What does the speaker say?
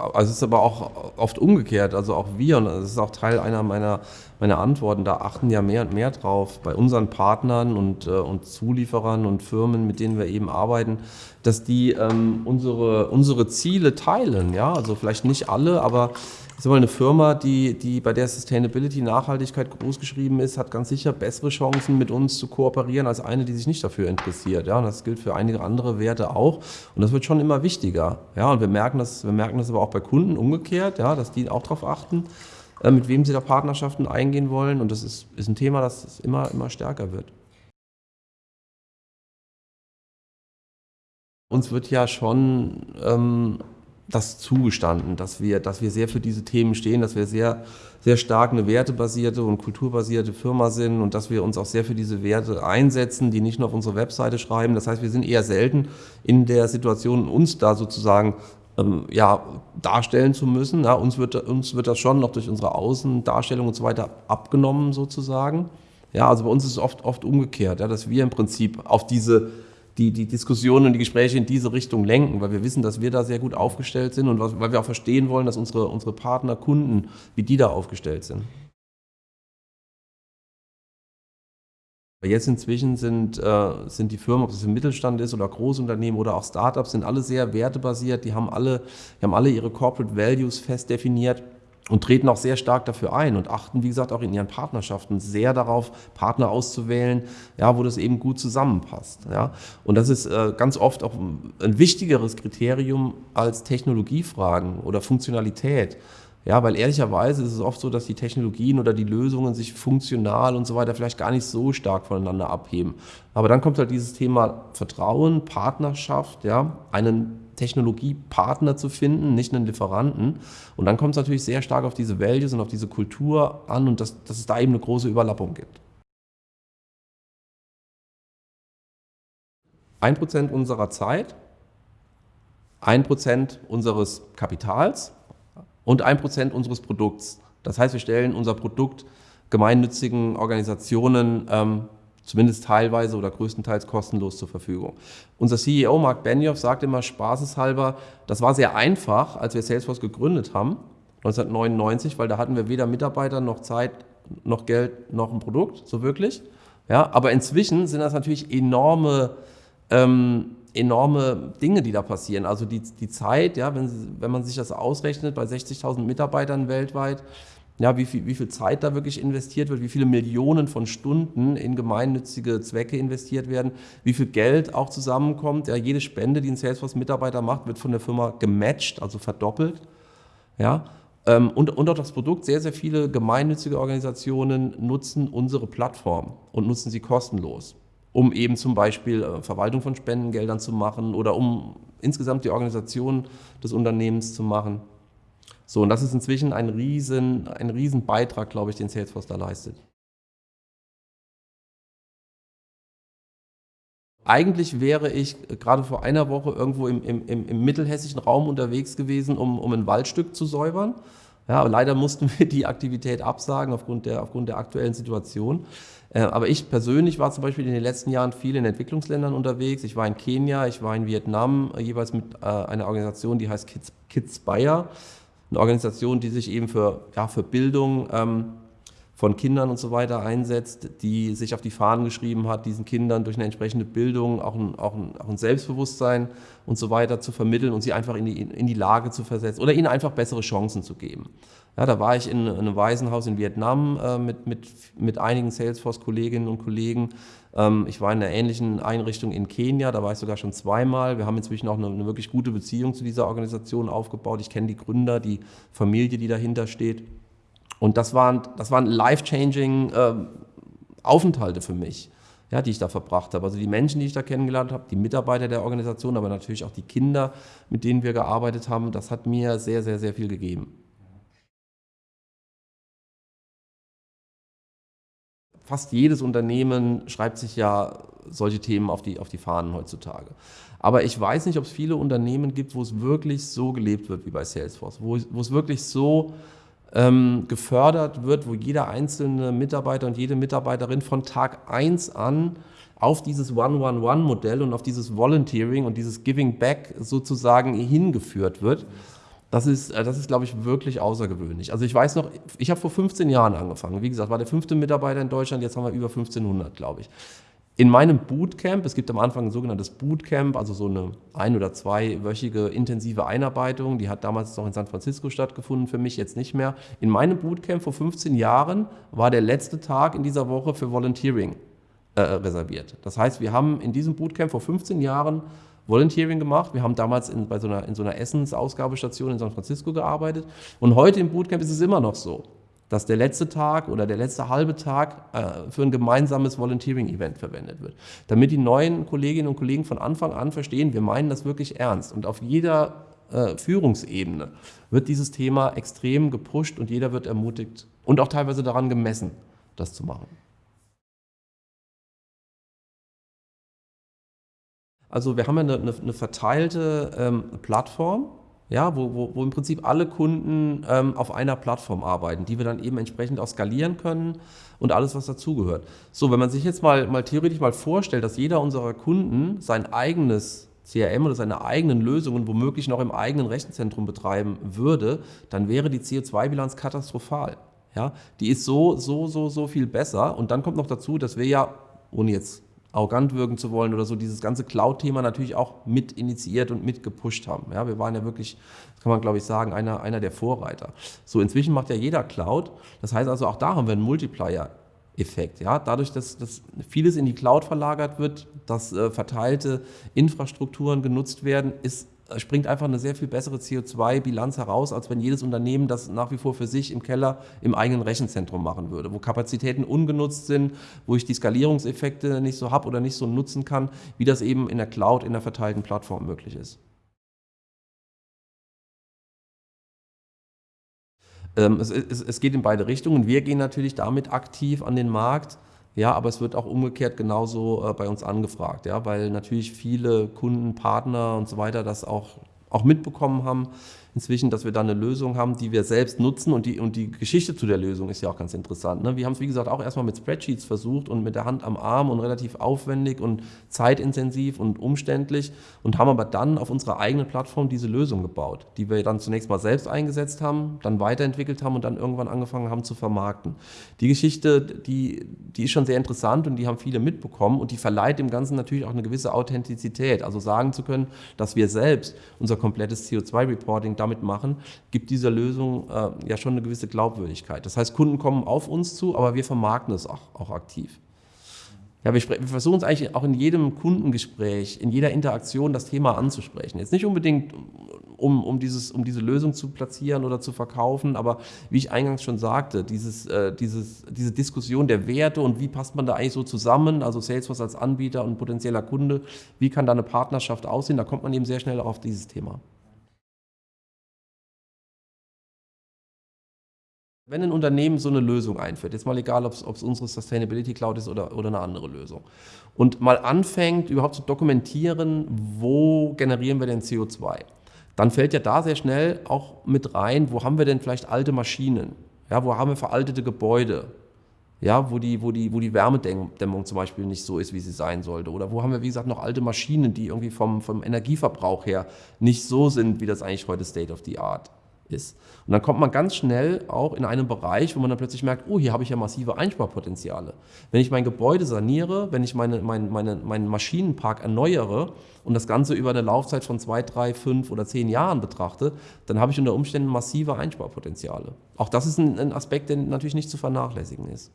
also es ist aber auch oft umgekehrt, also auch wir, und das ist auch Teil einer meiner, meiner Antworten, da achten ja mehr und mehr drauf bei unseren Partnern und, äh, und Zulieferern und Firmen, mit denen wir eben arbeiten, dass die ähm, unsere, unsere Ziele teilen, ja, also vielleicht nicht alle, aber ich sag eine Firma, die, die bei der Sustainability, Nachhaltigkeit großgeschrieben ist, hat ganz sicher bessere Chancen, mit uns zu kooperieren, als eine, die sich nicht dafür interessiert. Ja, und das gilt für einige andere Werte auch. Und das wird schon immer wichtiger. Ja, und wir merken das, wir merken das aber auch bei Kunden umgekehrt, ja, dass die auch darauf achten, äh, mit wem sie da Partnerschaften eingehen wollen. Und das ist, ist ein Thema, das immer, immer stärker wird. Uns wird ja schon ähm, das zugestanden, dass wir, dass wir sehr für diese Themen stehen, dass wir sehr, sehr stark eine wertebasierte und kulturbasierte Firma sind und dass wir uns auch sehr für diese Werte einsetzen, die nicht nur auf unsere Webseite schreiben. Das heißt, wir sind eher selten in der Situation, uns da sozusagen ähm, ja, darstellen zu müssen. Ja, uns, wird, uns wird das schon noch durch unsere Außendarstellung und so weiter abgenommen sozusagen. Ja, also bei uns ist es oft, oft umgekehrt, ja, dass wir im Prinzip auf diese die, die Diskussionen und die Gespräche in diese Richtung lenken, weil wir wissen, dass wir da sehr gut aufgestellt sind und weil wir auch verstehen wollen, dass unsere, unsere Partner, Kunden, wie die da aufgestellt sind. Jetzt inzwischen sind, äh, sind die Firmen, ob es im Mittelstand ist oder Großunternehmen oder auch Startups, sind alle sehr wertebasiert, die haben alle, die haben alle ihre Corporate Values fest definiert und treten auch sehr stark dafür ein und achten, wie gesagt, auch in ihren Partnerschaften sehr darauf, Partner auszuwählen, ja, wo das eben gut zusammenpasst. Ja. Und das ist äh, ganz oft auch ein wichtigeres Kriterium als Technologiefragen oder Funktionalität. Ja, weil ehrlicherweise ist es oft so, dass die Technologien oder die Lösungen sich funktional und so weiter vielleicht gar nicht so stark voneinander abheben. Aber dann kommt halt dieses Thema Vertrauen, Partnerschaft, ja, einen Technologiepartner zu finden, nicht einen Lieferanten. Und dann kommt es natürlich sehr stark auf diese Values und auf diese Kultur an und dass, dass es da eben eine große Überlappung gibt. Ein Prozent unserer Zeit, ein Prozent unseres Kapitals und ein Prozent unseres Produkts. Das heißt, wir stellen unser Produkt gemeinnützigen Organisationen ähm, zumindest teilweise oder größtenteils kostenlos zur Verfügung. Unser CEO Mark Benioff sagt immer spaßeshalber, das war sehr einfach, als wir Salesforce gegründet haben, 1999, weil da hatten wir weder Mitarbeiter noch Zeit, noch Geld, noch ein Produkt, so wirklich. Ja, aber inzwischen sind das natürlich enorme, ähm, enorme Dinge, die da passieren. Also die, die Zeit, ja, wenn, wenn man sich das ausrechnet, bei 60.000 Mitarbeitern weltweit, ja, wie, viel, wie viel Zeit da wirklich investiert wird, wie viele Millionen von Stunden in gemeinnützige Zwecke investiert werden, wie viel Geld auch zusammenkommt. Ja, jede Spende, die ein Salesforce-Mitarbeiter macht, wird von der Firma gematcht, also verdoppelt. Ja, ähm, und, und auch das Produkt, sehr, sehr viele gemeinnützige Organisationen nutzen unsere Plattform und nutzen sie kostenlos, um eben zum Beispiel äh, Verwaltung von Spendengeldern zu machen oder um insgesamt die Organisation des Unternehmens zu machen. So, und das ist inzwischen ein riesen, ein riesen Beitrag, glaube ich, den Salesforce da leistet. Eigentlich wäre ich gerade vor einer Woche irgendwo im, im, im mittelhessischen Raum unterwegs gewesen, um, um ein Waldstück zu säubern. Ja, leider mussten wir die Aktivität absagen aufgrund der, aufgrund der aktuellen Situation. Äh, aber ich persönlich war zum Beispiel in den letzten Jahren viel in Entwicklungsländern unterwegs. Ich war in Kenia, ich war in Vietnam, äh, jeweils mit äh, einer Organisation, die heißt Kids, Kids Bayer eine Organisation, die sich eben für, ja, für Bildung ähm, von Kindern und so weiter einsetzt, die sich auf die Fahnen geschrieben hat, diesen Kindern durch eine entsprechende Bildung auch ein, auch ein, auch ein Selbstbewusstsein und so weiter zu vermitteln und sie einfach in die, in die Lage zu versetzen oder ihnen einfach bessere Chancen zu geben. Ja, da war ich in, in einem Waisenhaus in Vietnam äh, mit, mit, mit einigen Salesforce-Kolleginnen und Kollegen. Ähm, ich war in einer ähnlichen Einrichtung in Kenia, da war ich sogar schon zweimal. Wir haben inzwischen auch eine, eine wirklich gute Beziehung zu dieser Organisation aufgebaut. Ich kenne die Gründer, die Familie, die dahinter steht. Und das waren, das waren life-changing äh, Aufenthalte für mich, ja, die ich da verbracht habe. Also die Menschen, die ich da kennengelernt habe, die Mitarbeiter der Organisation, aber natürlich auch die Kinder, mit denen wir gearbeitet haben, das hat mir sehr, sehr, sehr viel gegeben. fast jedes Unternehmen schreibt sich ja solche Themen auf die, auf die Fahnen heutzutage. Aber ich weiß nicht, ob es viele Unternehmen gibt, wo es wirklich so gelebt wird wie bei Salesforce, wo, wo es wirklich so ähm, gefördert wird, wo jeder einzelne Mitarbeiter und jede Mitarbeiterin von Tag 1 an auf dieses One-One-One-Modell und auf dieses Volunteering und dieses Giving Back sozusagen hingeführt wird. Das ist, äh, das ist, glaube ich, wirklich außergewöhnlich. Also ich weiß noch, ich habe vor 15 Jahren angefangen. Wie gesagt, war der fünfte Mitarbeiter in Deutschland, jetzt haben wir über 1500, glaube ich. In meinem Bootcamp, es gibt am Anfang ein sogenanntes Bootcamp, also so eine ein- oder zweiwöchige intensive Einarbeitung, die hat damals noch in San Francisco stattgefunden, für mich jetzt nicht mehr. In meinem Bootcamp vor 15 Jahren war der letzte Tag in dieser Woche für Volunteering äh, reserviert. Das heißt, wir haben in diesem Bootcamp vor 15 Jahren Volunteering gemacht. Wir haben damals in, bei so einer, in so einer Essensausgabestation in San Francisco gearbeitet. Und heute im Bootcamp ist es immer noch so dass der letzte Tag oder der letzte halbe Tag äh, für ein gemeinsames Volunteering-Event verwendet wird. Damit die neuen Kolleginnen und Kollegen von Anfang an verstehen, wir meinen das wirklich ernst. Und auf jeder äh, Führungsebene wird dieses Thema extrem gepusht und jeder wird ermutigt und auch teilweise daran gemessen, das zu machen. Also wir haben ja eine, eine, eine verteilte ähm, Plattform, ja, wo, wo, wo im Prinzip alle Kunden ähm, auf einer Plattform arbeiten, die wir dann eben entsprechend auch skalieren können und alles, was dazugehört. So, wenn man sich jetzt mal, mal theoretisch mal vorstellt, dass jeder unserer Kunden sein eigenes CRM oder seine eigenen Lösungen womöglich noch im eigenen Rechenzentrum betreiben würde, dann wäre die CO2-Bilanz katastrophal. Ja, die ist so, so, so, so viel besser. Und dann kommt noch dazu, dass wir ja, ohne jetzt arrogant wirken zu wollen oder so, dieses ganze Cloud-Thema natürlich auch mit initiiert und mit gepusht haben. Ja, wir waren ja wirklich, das kann man glaube ich sagen, einer, einer der Vorreiter. So, inzwischen macht ja jeder Cloud. Das heißt also, auch da haben wir einen Multiplier. Effekt. Ja? Dadurch, dass, dass vieles in die Cloud verlagert wird, dass äh, verteilte Infrastrukturen genutzt werden, ist springt einfach eine sehr viel bessere CO2-Bilanz heraus, als wenn jedes Unternehmen das nach wie vor für sich im Keller im eigenen Rechenzentrum machen würde, wo Kapazitäten ungenutzt sind, wo ich die Skalierungseffekte nicht so habe oder nicht so nutzen kann, wie das eben in der Cloud, in der verteilten Plattform möglich ist. Ähm, es, geht in beide Richtungen. Wir gehen natürlich damit aktiv an den Markt, ja, aber es wird auch umgekehrt genauso äh, bei uns angefragt, ja, weil natürlich viele Kunden, Partner und so weiter das auch, auch mitbekommen haben, inzwischen, dass wir da eine Lösung haben, die wir selbst nutzen und die, und die Geschichte zu der Lösung ist ja auch ganz interessant. Ne? Wir haben es, wie gesagt, auch erstmal mit Spreadsheets versucht und mit der Hand am Arm und relativ aufwendig und zeitintensiv und umständlich und haben aber dann auf unserer eigenen Plattform diese Lösung gebaut, die wir dann zunächst mal selbst eingesetzt haben, dann weiterentwickelt haben und dann irgendwann angefangen haben zu vermarkten. Die Geschichte, die, die ist schon sehr interessant und die haben viele mitbekommen und die verleiht dem Ganzen natürlich auch eine gewisse Authentizität. Also sagen zu können, dass wir selbst unser komplettes CO2-Reporting damit machen, gibt dieser Lösung äh, ja schon eine gewisse Glaubwürdigkeit. Das heißt, Kunden kommen auf uns zu, aber wir vermarkten es auch, auch aktiv. Ja, wir, wir versuchen es eigentlich auch in jedem Kundengespräch, in jeder Interaktion das Thema anzusprechen. Jetzt nicht unbedingt, um, um, dieses, um diese Lösung zu platzieren oder zu verkaufen, aber wie ich eingangs schon sagte, dieses, äh, dieses, diese Diskussion der Werte und wie passt man da eigentlich so zusammen, also Salesforce als Anbieter und potenzieller Kunde, wie kann da eine Partnerschaft aussehen, da kommt man eben sehr schnell auf dieses Thema. Wenn ein Unternehmen so eine Lösung einführt, jetzt mal egal, ob es unsere Sustainability Cloud ist oder, oder eine andere Lösung, und mal anfängt, überhaupt zu dokumentieren, wo generieren wir denn CO2, dann fällt ja da sehr schnell auch mit rein, wo haben wir denn vielleicht alte Maschinen, ja, wo haben wir veraltete Gebäude, ja, wo, die, wo, die, wo die Wärmedämmung zum Beispiel nicht so ist, wie sie sein sollte. Oder wo haben wir, wie gesagt, noch alte Maschinen, die irgendwie vom, vom Energieverbrauch her nicht so sind, wie das eigentlich heute State of the Art ist. Und dann kommt man ganz schnell auch in einen Bereich, wo man dann plötzlich merkt, oh, hier habe ich ja massive Einsparpotenziale. Wenn ich mein Gebäude saniere, wenn ich meine, mein, meine, meinen Maschinenpark erneuere und das Ganze über eine Laufzeit von zwei, drei, fünf oder zehn Jahren betrachte, dann habe ich unter Umständen massive Einsparpotenziale. Auch das ist ein, ein Aspekt, der natürlich nicht zu vernachlässigen ist.